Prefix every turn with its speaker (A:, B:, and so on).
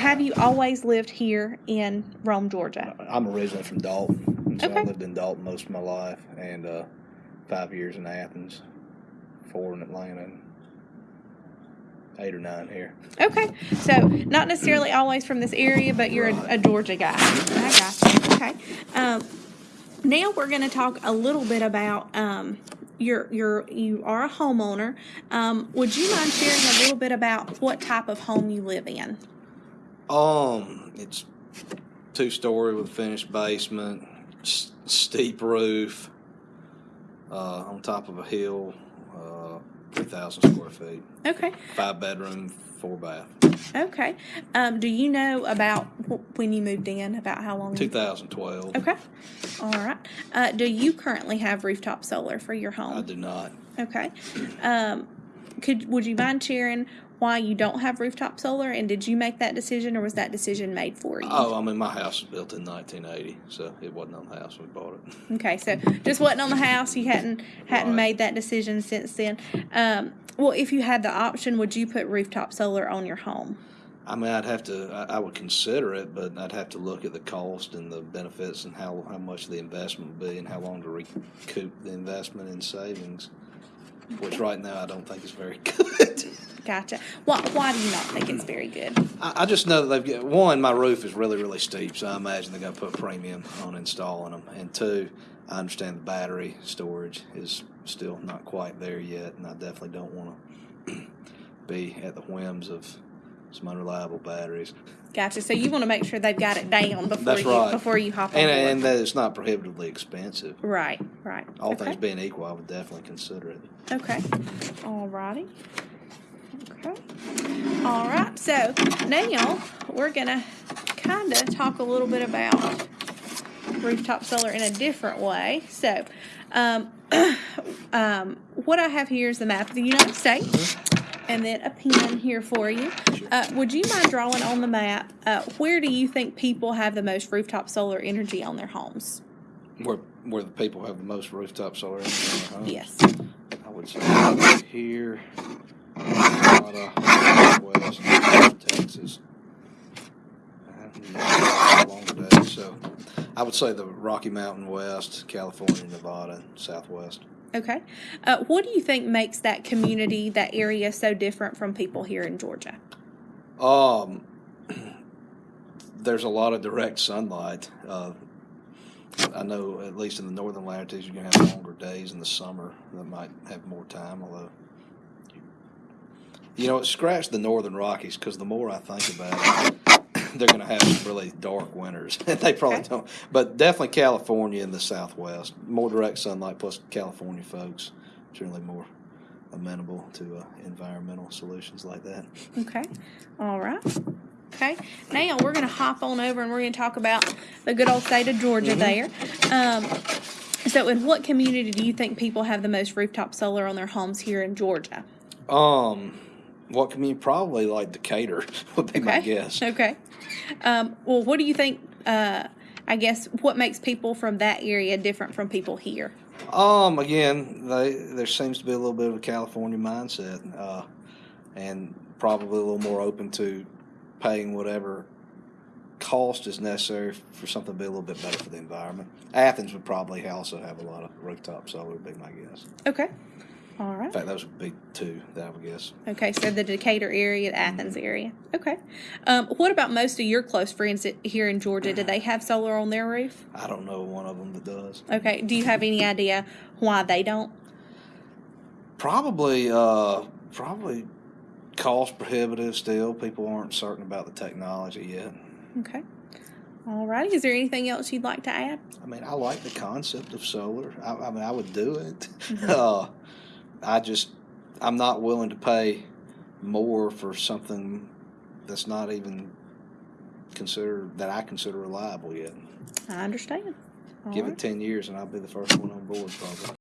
A: have you always lived here in Rome, Georgia?
B: I'm originally from Dalton, so
A: Okay.
B: I lived in Dalton most of my life, and uh, five years in Athens, four in Atlanta, and eight or nine here.
A: Okay, so not necessarily always from this area, but you're a, a Georgia guy. I got you. Okay. Um, now we're going to talk a little bit about um, your your you are a homeowner. Um, would you mind sharing a little bit about what type of home you live in?
B: Um, it's two story with a finished basement, s- steep roof, uh, on top of a hill, uh, three thousand square feet,
A: Okay.
B: five bedroom, four bath.
A: Okay. Um, do you know about wh- when you moved in? About how long? you-
B: 2012.
A: Okay. All right. Uh, do you currently have rooftop solar for your home?
B: I do not.
A: Okay. Um, could would you mind sharing why you don't have rooftop solar, and did you make that decision, or was that decision made for you?
B: Oh, I mean, my house was built in 1980, so it wasn't on the house when we bought it.
A: Okay, so just wasn't on the house. You hadn't hadn't
B: Right.
A: made that decision since then. Um, well, if you had the option, would you put rooftop solar on your home?
B: I mean, I'd have to, I, I would consider it, but I'd have to look at the cost and the benefits and how, how much the investment would be and how long to recoup the investment in savings, which right now I don't think is very good.
A: Gotcha. Why why do you not think it's very good?
B: I, I just know that they've got, one, my roof is really, really steep, so I imagine they're going to put premium on installing them. And two, I understand the battery storage is still not quite there yet, and I definitely don't want to be at the whims of some unreliable batteries.
A: Gotcha. So you want to make sure they've got it down before
B: That's
A: you
B: right.
A: before you hop on
B: And,
A: board.
B: and that it's not prohibitively expensive.
A: right, right.
B: All
A: okay.
B: things being equal, I would definitely consider it.
A: Okay. All righty. Okay. All right. So now we're gonna kind of talk a little bit about rooftop solar in a different way. So, um, um, what I have here is the map of the United States, and then a pen here for you. Uh, would you mind drawing on the map? Uh, where do you think people have the most rooftop solar energy on their homes?
B: Where where the people have the most rooftop solar energy in their homes.
A: Yes.
B: I would say here, Nevada, West, Texas. And a long day, so I would say the Rocky Mountain West, California, Nevada, Southwest.
A: Okay. Uh, what do you think makes that community, that area, so different from people here in Georgia?
B: Um, there's a lot of direct sunlight. Uh, I know at least in the northern latitudes you're gonna have longer days in the summer that might have more time. Although, you know, it scratched the northern Rockies because the more I think about it, they're gonna have really dark winters. they probably
A: Okay.
B: don't, but definitely California and the Southwest, more direct sunlight. Plus, California folks generally more amenable to uh, environmental solutions like that.
A: Okay. All right. Okay. Now we're going to hop on over and we're going to talk about the good old state of Georgia there. Um, so, in what community do you think people have the most rooftop solar on their homes here in Georgia?
B: Um, what can you probably like Decatur would be my guess.
A: Okay. Um, well, what do you think? Uh, I guess what makes people from that area different from people here?
B: Um, again, they, there seems to be a little bit of a California mindset, uh, and probably a little more open to paying whatever cost is necessary for something to be a little bit better for the environment. Athens would probably also have a lot of rooftop solar, would be my guess.
A: Okay. All
B: In
A: right.
B: fact, those would be two that I would guess.
A: Okay, so the Decatur area, the Athens area. Okay. Um, what about most of your close friends here in Georgia? Do they have solar on their roof?
B: I don't know one of them that does.
A: Okay. Do you have any idea why they don't?
B: Probably, uh, probably cost prohibitive still. People aren't certain about the technology yet.
A: Okay. All righty. Is there anything else you'd like to add?
B: I mean, I like the concept of solar. I, I mean, I would do it. Uh, I just, I'm not willing to pay more for something that's not even considered that I consider reliable yet.
A: I understand. All
B: Give
A: right.
B: it ten years, and I'll be the first one on board, probably.